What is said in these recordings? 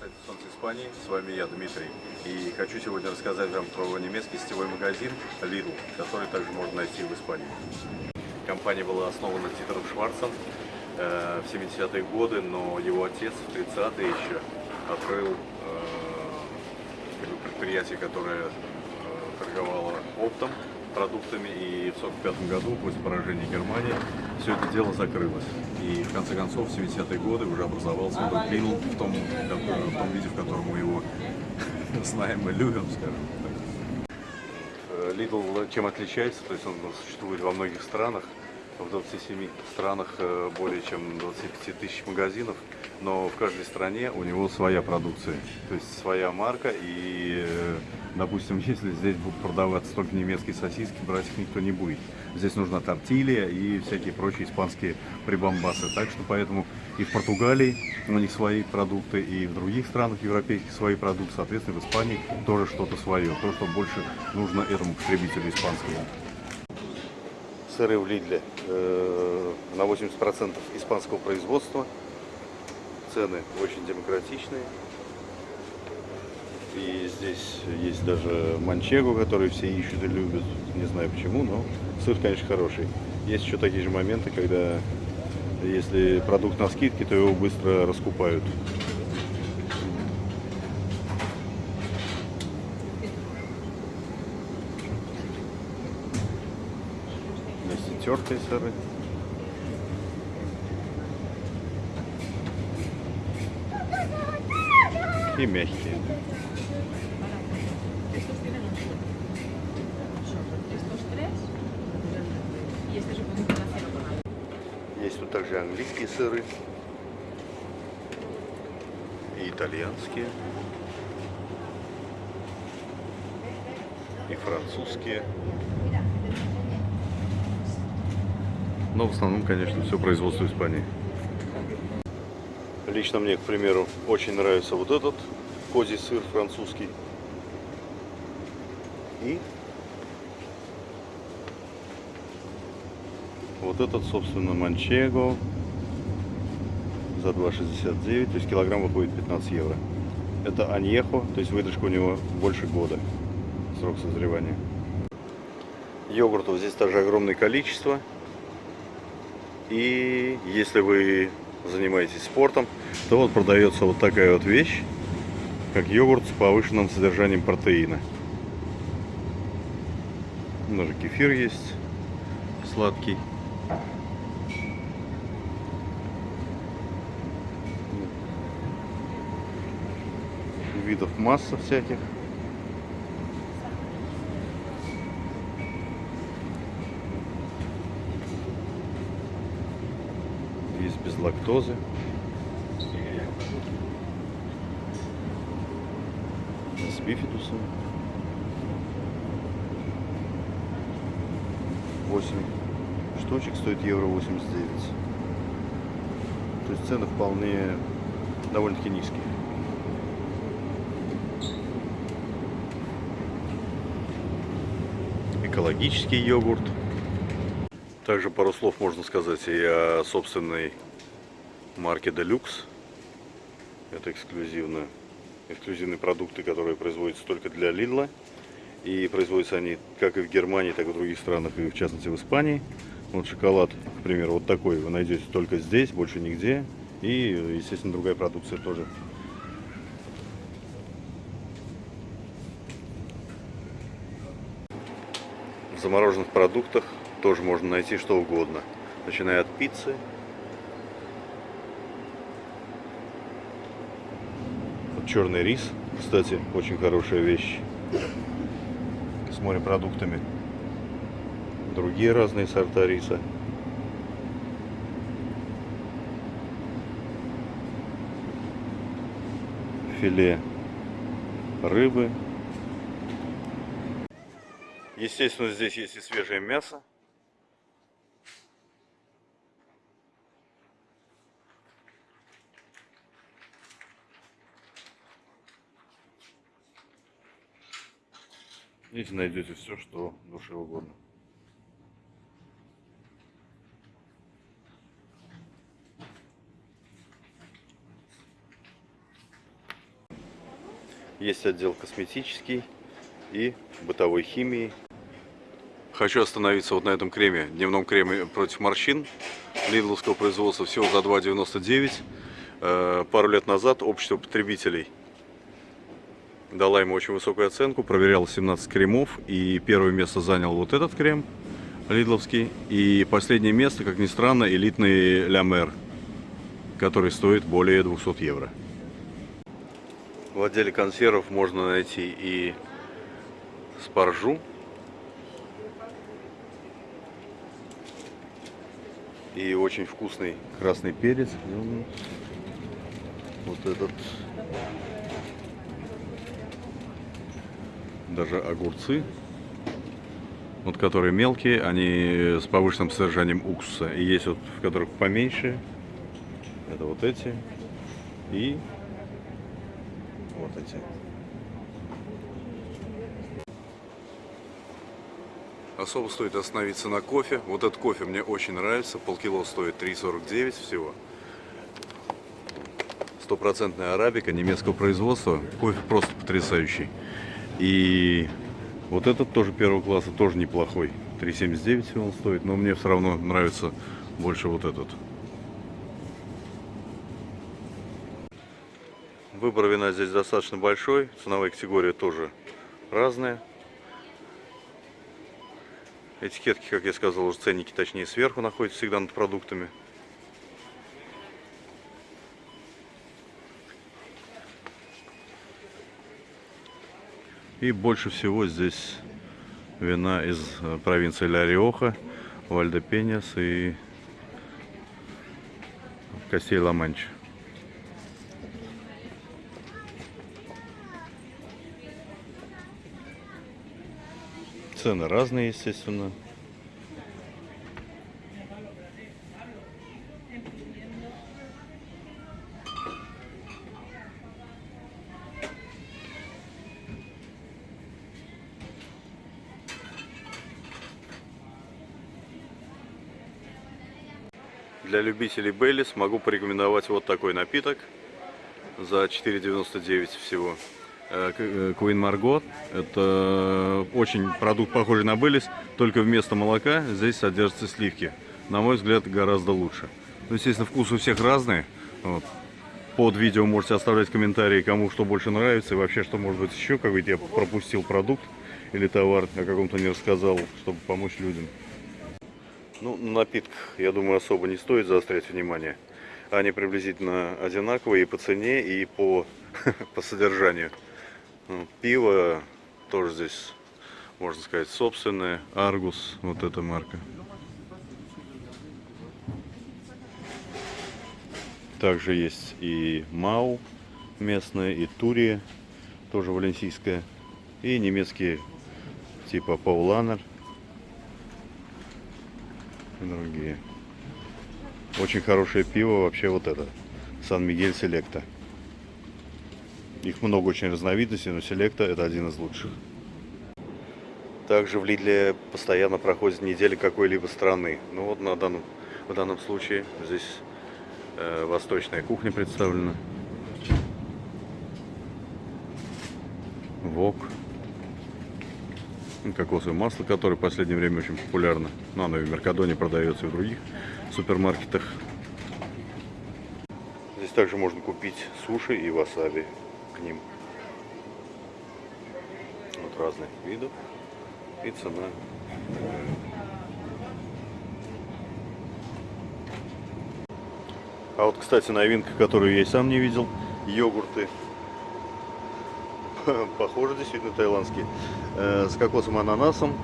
сайта Солнце Испании. С вами я, Дмитрий. И хочу сегодня рассказать вам про немецкий сетевой магазин Lidl, который также можно найти в Испании. Компания была основана Титером Шварцем э, в 70-е годы, но его отец в 30-е еще открыл э, предприятие, которое э, торговало оптом продуктами, и в 1945 году, после поражения Германии, все это дело закрылось. И в конце концов, в 70-е годы уже образовался этот Lidl в том, в том виде, в котором мы его знаем и любим, скажем так. Lidl чем отличается? То есть он существует во многих странах, в 27 странах э, более чем 25 тысяч магазинов, но в каждой стране у него своя продукция, то есть своя марка и э, Допустим, если здесь будут продаваться только немецкие сосиски, брать их никто не будет. Здесь нужна тортилья и всякие прочие испанские прибамбасы. Так что поэтому и в Португалии у них свои продукты, и в других странах европейских свои продукты. Соответственно, в Испании тоже что-то свое. То, что больше нужно этому потребителю испанскому. Сыры в Лидле э, на 80% испанского производства. Цены очень демократичные. И здесь есть даже манчегу, который все ищут и любят. Не знаю почему, но сыр, конечно, хороший. Есть еще такие же моменты, когда если продукт на скидке, то его быстро раскупают. Есть и тертые сыры. И мягкие. Есть тут также английские сыры и итальянские, и французские. Но в основном, конечно, все производство Испании. Лично мне, к примеру, очень нравится вот этот козий сыр французский. И Вот этот, собственно, манчего за 2,69, то есть килограмм выходит 15 евро. Это аньехо, то есть выдержка у него больше года, срок созревания. Йогуртов здесь также огромное количество. И если вы занимаетесь спортом, то вот продается вот такая вот вещь, как йогурт с повышенным содержанием протеина. Даже кефир есть сладкий. Видов масса всяких. Есть без лактозы. С бифидусом. 8 штучек стоит евро 89. То есть цены вполне довольно-таки низкие. Экологический йогурт. Также пару слов можно сказать и о собственной марке Deluxe. Это эксклюзивно, эксклюзивные продукты, которые производятся только для Lidl. И производятся они как и в Германии, так и в других странах, и в частности в Испании. Вот шоколад, к примеру, вот такой вы найдете только здесь, больше нигде. И, естественно, другая продукция тоже В замороженных продуктах тоже можно найти что угодно. Начиная от пиццы. Черный рис, кстати, очень хорошая вещь. С морепродуктами. Другие разные сорта риса. Филе рыбы Естественно, здесь есть и свежее мясо. Здесь найдете все, что душе угодно. Есть отдел косметический и бытовой химии. Хочу остановиться вот на этом креме, дневном креме против морщин. Лидловского производства всего за 2,99. Э, пару лет назад общество потребителей дала ему очень высокую оценку, проверял 17 кремов, и первое место занял вот этот крем, лидловский, и последнее место, как ни странно, элитный Ля который стоит более 200 евро. В отделе консервов можно найти и спаржу, и очень вкусный красный перец. Вот этот. Даже огурцы. Вот которые мелкие, они с повышенным содержанием уксуса. И есть вот, в которых поменьше. Это вот эти. И вот эти. Особо стоит остановиться на кофе. Вот этот кофе мне очень нравится. Полкило стоит 3,49 всего. Стопроцентная арабика немецкого производства. Кофе просто потрясающий. И вот этот тоже первого класса, тоже неплохой. 3,79 он стоит, но мне все равно нравится больше вот этот. Выбор вина здесь достаточно большой, ценовая категория тоже разная. Этикетки, как я сказал, уже ценники, точнее, сверху находятся всегда над продуктами. И больше всего здесь вина из э, провинции Ля-Риоха, Вальдепеньяс и Кастей-Ла-Манч. Цены разные, естественно. Для любителей Baileys могу порекомендовать вот такой напиток за 4,99 всего. Queen Margot. Это очень продукт похожий на Baileys, только вместо молока здесь содержатся сливки. На мой взгляд, гораздо лучше. Ну, естественно, вкус у всех разный. Вот. Под видео можете оставлять комментарии, кому что больше нравится и вообще, что может быть еще, как я пропустил продукт или товар, о каком-то не рассказал, чтобы помочь людям. Ну, на напитках, я думаю, особо не стоит заострять внимание. Они приблизительно одинаковые и по цене, и по, по содержанию. Пиво тоже здесь, можно сказать, собственное. Аргус, вот эта марка. Также есть и Мау местная, и Турия, тоже валенсийская. И немецкие типа Пауланер. И другие. Очень хорошее пиво вообще вот это. Сан-Мигель Селекта. Их много очень разновидностей, но селекта это один из лучших. Также в Лидле постоянно проходит неделя какой-либо страны. Ну вот на данном, в данном случае здесь э, восточная кухня представлена. Вок. Кокосовое масло, которое в последнее время очень популярно. Но оно и в Меркадоне продается, и в других супермаркетах. Здесь также можно купить суши и васаби ним. Вот разных видов и цена. А вот, кстати, новинка, которую я и сам не видел, йогурты. Похоже, действительно таиландские. Э, с кокосом и ананасом.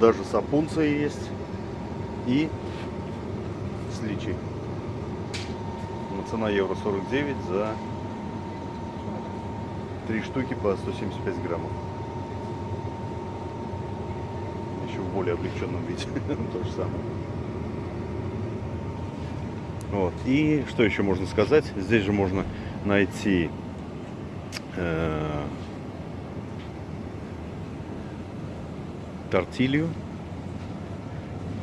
Даже сапунция есть. И с личи. Цена евро 49 за Три штуки по 175 граммов. Еще в более облегченном виде. То же самое. Вот. И что еще можно сказать? Здесь же можно найти э, тортилью.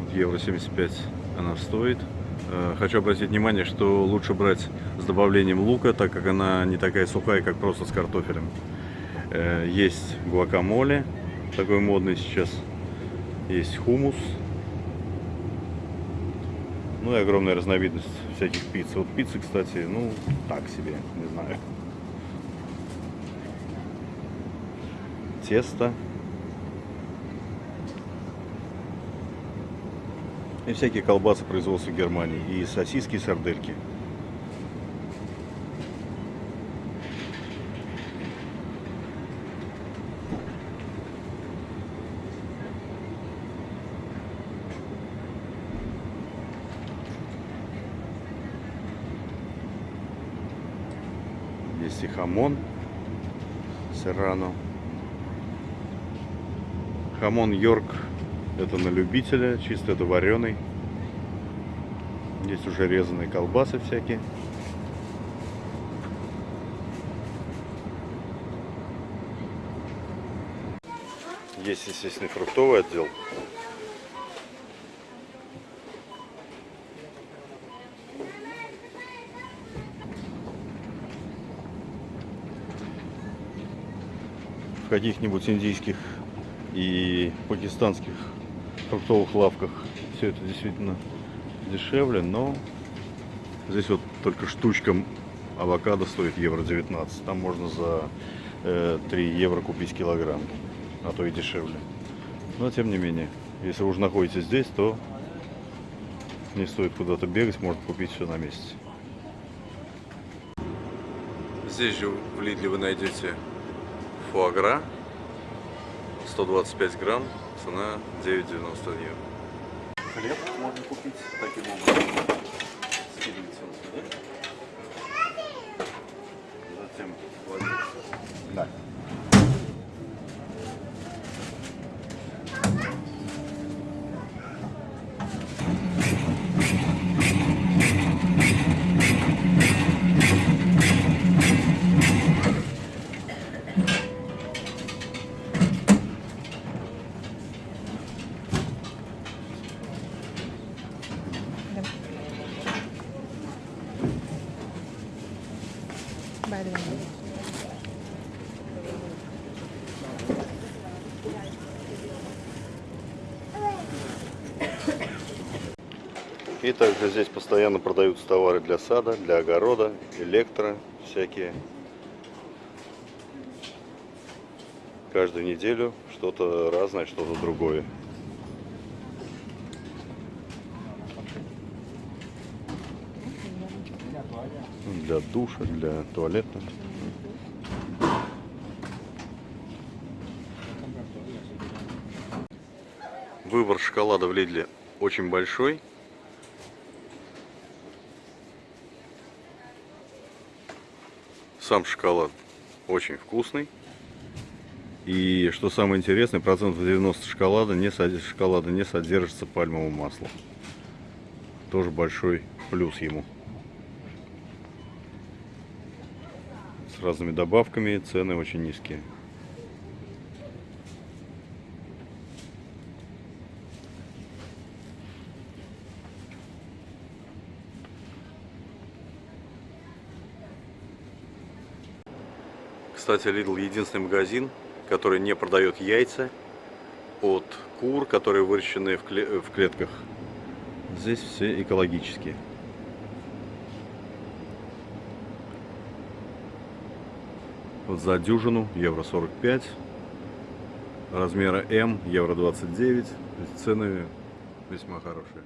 Вот евро 75 она стоит. Э, Хочу обратить внимание, что лучше брать с добавлением лука, так как она не такая сухая, как просто с картофелем. Э, Есть гуакамоле, такой модный сейчас. Есть хумус. Ну и огромная разновидность всяких пицц. Вот пиццы, кстати, ну, так себе, не знаю. Тесто. И всякие колбасы производства Германии. И сосиски, и сардельки. Есть и хамон серрано. Хамон Йорк это на любителя, чисто это вареный. Есть уже резанные колбасы всякие. Есть, естественно, фруктовый отдел. В каких-нибудь индийских и пакистанских фруктовых лавках все это действительно дешевле, но здесь вот только штучка авокадо стоит евро 19. Там можно за э, 3 евро купить килограмм, а то и дешевле. Но тем не менее, если вы уже находитесь здесь, то не стоит куда-то бегать, можно купить все на месте. Здесь же в Лидле вы найдете фуагра 125 грамм, цена 9,90 евро. Хлеб можно купить таким образом. Скидывается он сюда. Затем кладется. Да. Đường И также здесь постоянно продаются товары для сада, для огорода, электро, всякие. Каждую неделю что-то разное, что-то другое. Для душа, для туалета. Выбор шоколада в Лидле очень большой. Сам шоколад очень вкусный. И что самое интересное, процентов 90 шоколада не, шоколада не содержится пальмового масла. Тоже большой плюс ему. Разными добавками цены очень низкие. Кстати, Lidl единственный магазин, который не продает яйца от кур, которые выращены в, кле- в клетках. Здесь все экологические. За дюжину евро 45, размера М евро 29, То есть цены весьма хорошие.